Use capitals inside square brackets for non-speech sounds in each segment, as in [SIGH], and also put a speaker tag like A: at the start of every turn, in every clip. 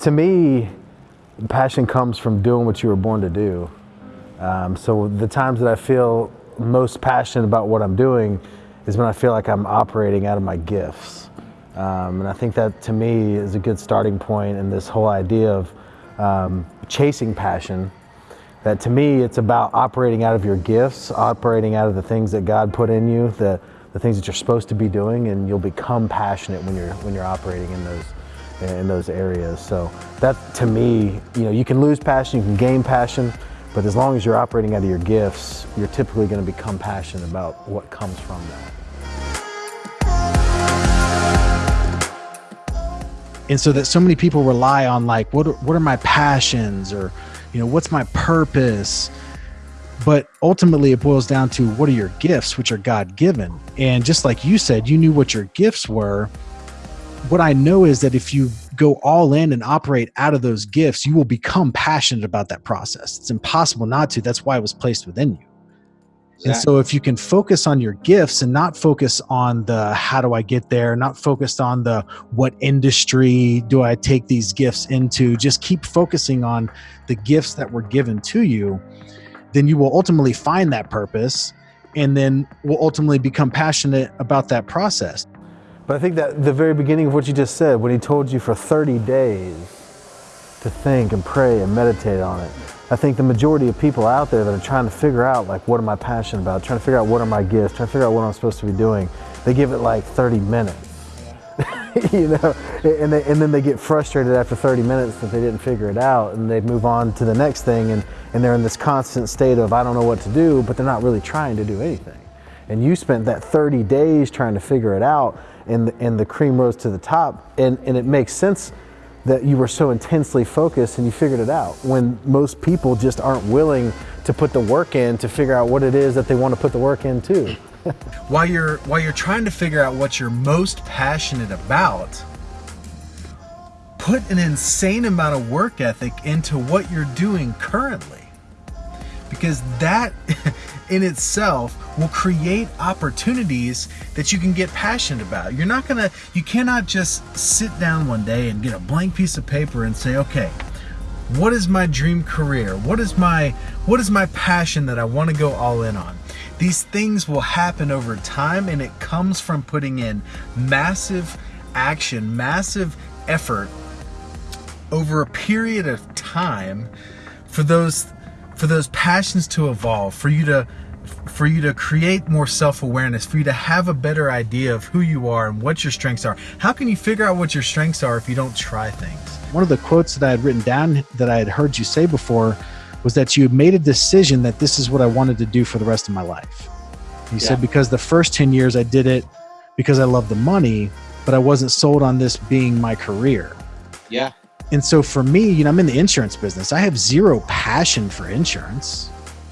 A: To me, passion comes from doing what you were born to do. Um, so the times that I feel most passionate about what I'm doing is when I feel like I'm operating out of my gifts. Um, and I think that to me is a good starting point in this whole idea of um, chasing passion. That to me, it's about operating out of your gifts, operating out of the things that God put in you, the, the things that you're supposed to be doing, and you'll become passionate when you're, when you're operating in those, in those areas. So that to me, you know, you can lose passion, you can gain passion, but as long as you're operating out of your gifts, you're typically going to become passionate about what comes from that.
B: and so that so many people rely on like what are, what are my passions or you know what's my purpose but ultimately it boils down to what are your gifts which are god given and just like you said you knew what your gifts were what i know is that if you go all in and operate out of those gifts you will become passionate about that process it's impossible not to that's why it was placed within you Exactly. And so if you can focus on your gifts and not focus on the how do I get there, not focused on the what industry do I take these gifts into, just keep focusing on the gifts that were given to you, then you will ultimately find that purpose and then will ultimately become passionate about that process.
A: But I think that the very beginning of what you just said, when he told you for 30 days to think and pray and meditate on it, I think the majority of people out there that are trying to figure out like what am I passionate about, trying to figure out what are my gifts, trying to figure out what I'm supposed to be doing, they give it like 30 minutes. [LAUGHS] you know, and, they, and then they get frustrated after 30 minutes that they didn't figure it out and they move on to the next thing and, and they're in this constant state of I don't know what to do, but they're not really trying to do anything. And you spent that 30 days trying to figure it out and, and the cream rose to the top and, and it makes sense that you were so intensely focused and you figured it out when most people just aren't willing to put the work in to figure out what it is that they want to put the work in too. [LAUGHS]
B: while you're while you're trying to figure out what you're most passionate about, put an insane amount of work ethic into what you're doing currently. Because that [LAUGHS] in itself will create opportunities that you can get passionate about. You're not gonna, you cannot just sit down one day and get a blank piece of paper and say, okay, what is my dream career? What is my, what is my passion that I wanna go all in on? These things will happen over time and it comes from putting in massive action, massive effort over a period of time for those for those passions to evolve, for you to for you to create more self-awareness, for you to have a better idea of who you are and what your strengths are. How can you figure out what your strengths are if you don't try things? One of the quotes that I had written down that I had heard you say before was that you made a decision that this is what I wanted to do for the rest of my life. You yeah. said because the first 10 years I did it because I love the money, but I wasn't sold on this being my career.
C: Yeah.
B: And so for me, you know, I'm in the insurance business. I have zero passion for insurance.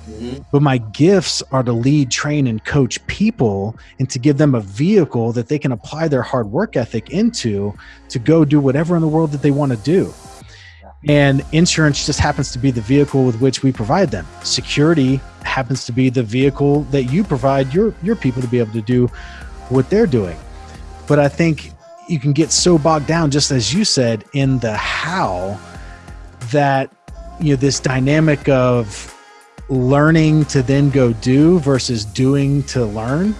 B: Mm-hmm. But my gifts are to lead, train, and coach people and to give them a vehicle that they can apply their hard work ethic into to go do whatever in the world that they want to do. And insurance just happens to be the vehicle with which we provide them. Security happens to be the vehicle that you provide your, your people to be able to do what they're doing. But I think you can get so bogged down, just as you said, in the how that you know this dynamic of learning to then go do versus doing to learn.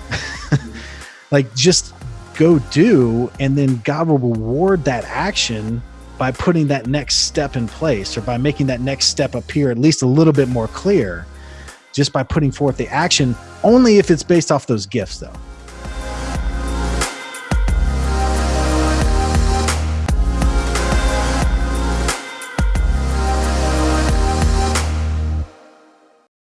B: [LAUGHS] like just go do, and then God will reward that action by putting that next step in place or by making that next step appear at least a little bit more clear just by putting forth the action only if it's based off those gifts though